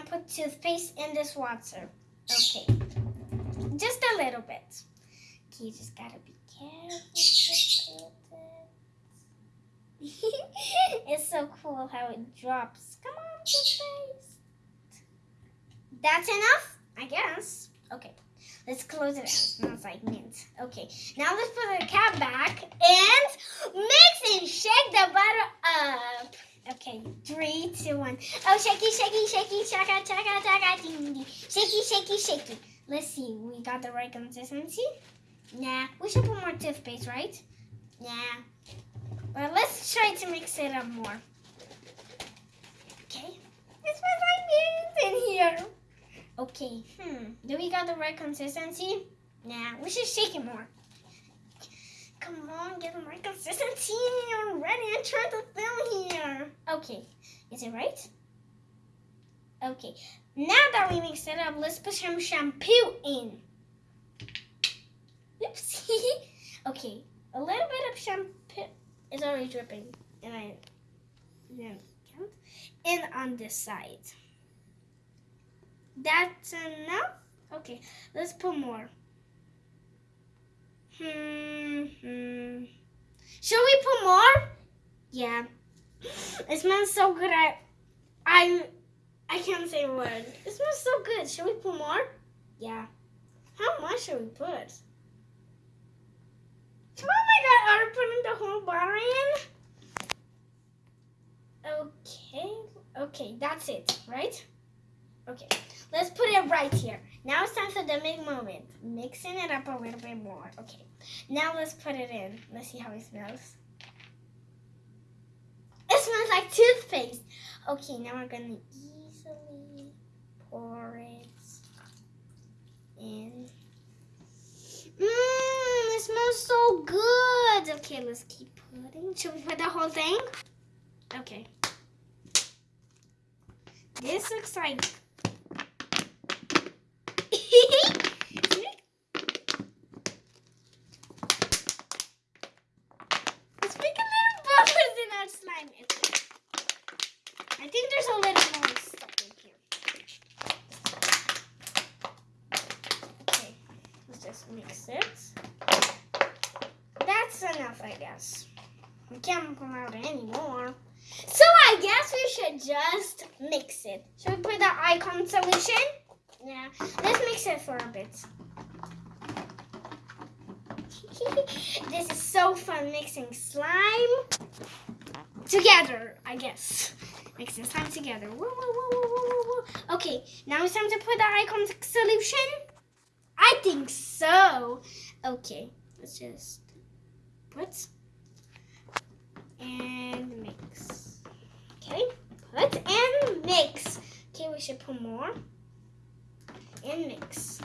gonna put toothpaste in this water. Okay, just a little bit. Okay, you just gotta be careful. it. it's so cool how it drops. Come on, toothpaste. That's enough, I guess. Okay, let's close it out. Smells like mint. Okay, now let's put the cap back and mix and shake the butter up. Okay, three, two, one. Oh, shaky, shaky, shaky, chaka, chaka, chaka, ding, ding. Shaky, shaky, shaky. Let's see, we got the right consistency. Nah, we should put more toothpaste, right? Nah. But let's try to mix it up more. Okay. It smells like mint in here. Okay, hmm. Do we got the right consistency? Nah, we should shake it more. Come on, get the right consistency. You're ready. I'm trying to film here. Okay, is it right? Okay, now that we mixed it up, let's put some shampoo in. Oopsie. okay, a little bit of shampoo is already dripping, and I didn't count. And on this side. That's enough? Okay, let's put more. Hmm, hmm. Should we put more? Yeah. It smells so good. I, I, I can't say a word. It smells so good. Should we put more? Yeah. How much should we put? Oh my god, are we putting the whole bottle in? Okay, okay, that's it, right? Okay, let's put it right here. Now it's time for the big moment. Mixing it up a little bit more. Okay, now let's put it in. Let's see how it smells. Toothpaste. Okay, now we're gonna easily pour it in. Mmm, it smells so good. Okay, let's keep putting. Should we put the whole thing? Okay. This looks like Let's make a little bubbles in our slime. I think there's a little more stuff in here. Okay, let's just mix it. That's enough, I guess. We can't come out anymore. So I guess we should just mix it. Should we put the icon solution? Yeah, let's mix it for a bit. this is so fun mixing slime together, I guess. Mixing slime together. Okay, now it's time to put the icon solution. I think so. Okay, let's just put and mix. Okay, put and mix. Put more and mix.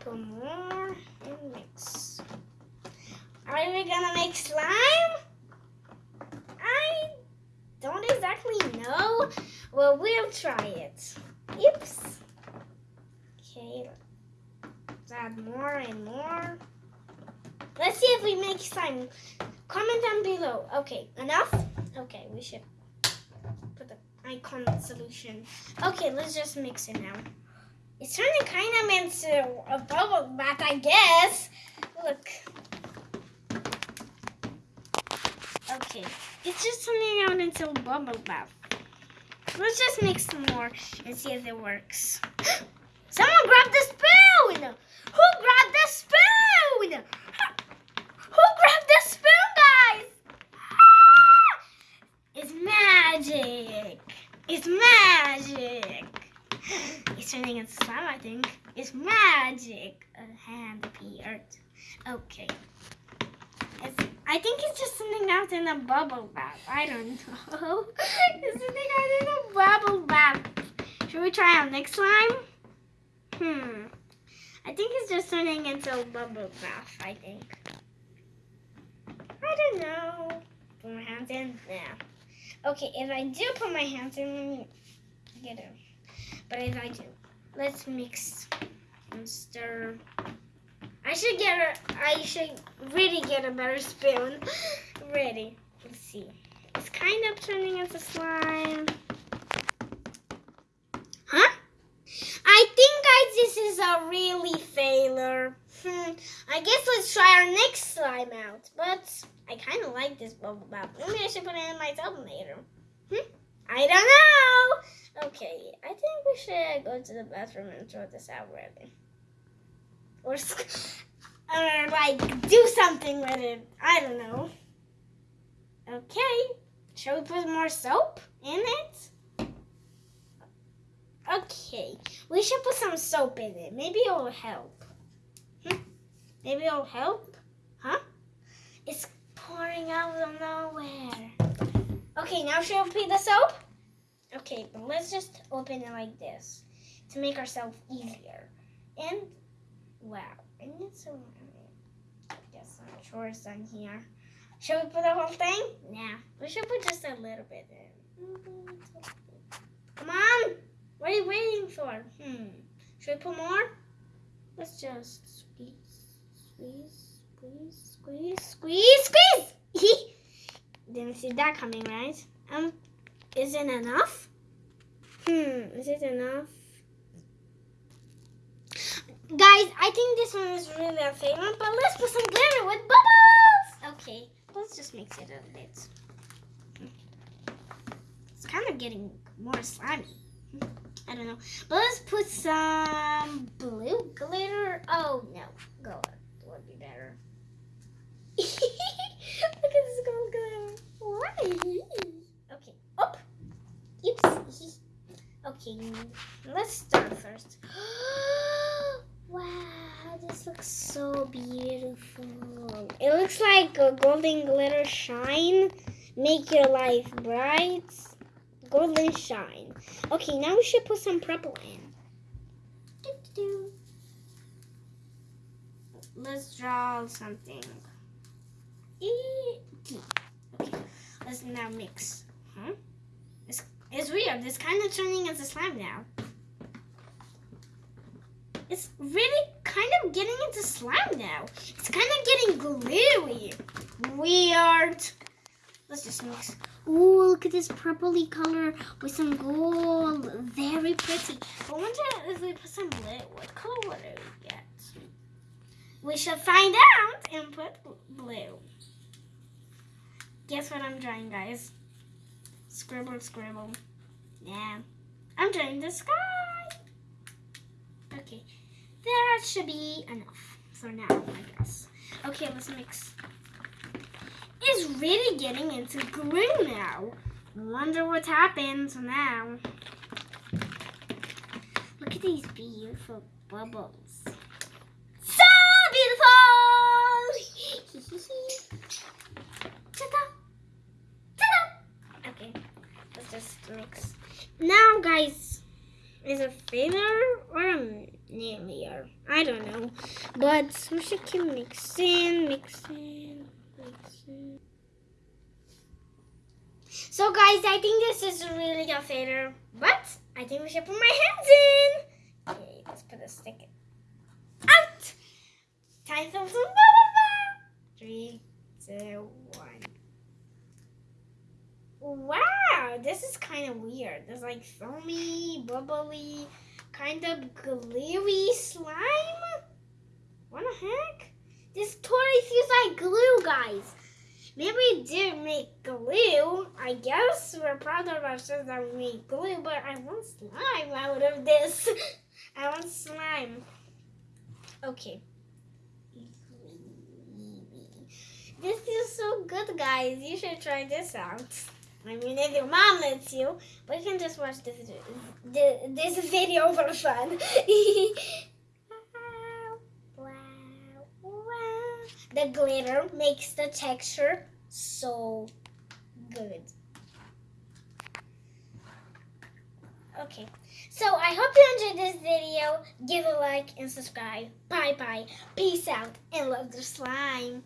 Put more and mix. Are we gonna make slime? I don't exactly know. Well, we'll try it. Oops. Okay, let's add more and more. Let's see if we make slime. Comment down below. Okay, enough? Okay, we should icon solution. Okay, let's just mix it now. It's turning kind of into a bubble bath, I guess. Look. Okay, it's just turning out into a bubble bath. Let's just mix some more and see if it works. Someone grab the spoon! Who grabbed the spoon? Who grabbed the spoon, guys? Ah! It's magic. It's magic. It's turning into slime, I think. It's magic. A hand appeared. Okay. It's, I think it's just something out in a bubble bath. I don't know. it's something out in a bubble bath. Should we try our next slime? Hmm. I think it's just turning into a bubble bath, I think. I don't know. Put my hands in. Yeah. Okay, if I do put my hands in, get it. But if I do, let's mix and stir. I should get a, I should really get a better spoon. Ready. Let's see. It's kind of turning into slime. Huh? I think, guys, this is a really failure. Hmm. I guess let's try our next slime out. But I kind of like this bubble bath. Maybe I should put it in myself later. Hmm? I don't know. Okay, I think we should go to the bathroom and throw this out really. Or, or like do something with it. I don't know. Okay. Shall we put more soap in it? Okay. We should put some soap in it. Maybe it'll help. Hmm? Maybe it'll help? Huh? It's pouring out of nowhere. Okay, now should we put the soap? Okay, but let's just open it like this to make ourselves easier. And wow, I guess I'm sure it's done here. Should we put the whole thing? Nah, we should put just a little bit in. Come on, what are you waiting for? Hmm, should we put more? Let's just squeeze, squeeze, squeeze, squeeze, squeeze, squeeze. Didn't see that coming, right? Um, is it enough? Hmm, is it enough? Guys, I think this one is really a favorite, but let's put some glitter with bubbles. Okay, let's just mix it a bit. It's kind of getting more slimy. I don't know. But let's put some blue glitter. Oh, no. Gold would be better. Look at this gold glitter. Why? Okay. Up. Oops. Okay. Let's start first. wow, this looks so beautiful. It looks like a golden glitter shine. Make your life bright. Golden shine. Okay, now we should put some purple in. Let's draw something. Okay, let's now mix. Huh? It's, it's weird. It's kind of turning into slime now. It's really kind of getting into slime now. It's kind of getting gluey. Weird. Let's just mix. Ooh, look at this purpley color with some gold. Very pretty. I wonder if we put some blue. What color would we get? We shall find out and put blue. Guess what I'm drawing, guys? Scribble, scribble. Yeah. I'm drawing the sky. Okay. That should be enough for now, I guess. Okay, let's mix. It's really getting into glue now. Wonder what happens now. Look at these beautiful bubbles. So beautiful! Ta-da! Ta-da! Okay, let's just mix. Now, guys, is a failure or a failure? I don't know. But we should keep mixing, mixing, mixing. So, guys, I think this is really a failure. But I think we should put my hands in. Okay, let's put a stick out. Time for some Three, two, one. Wow, this is kind of weird. There's like foamy, bubbly, kind of gluey slime. What the heck? This totally feels like glue, guys. Maybe we did make glue. I guess we're proud of ourselves that we made glue, but I want slime out of this. I want slime. Okay. This feels so good, guys. You should try this out. I mean, if your mom lets you, you can just watch this this video for fun. wow, wow. The glitter makes the texture so good. Okay, so I hope you enjoyed this video. Give a like and subscribe. Bye bye. Peace out and love the slime.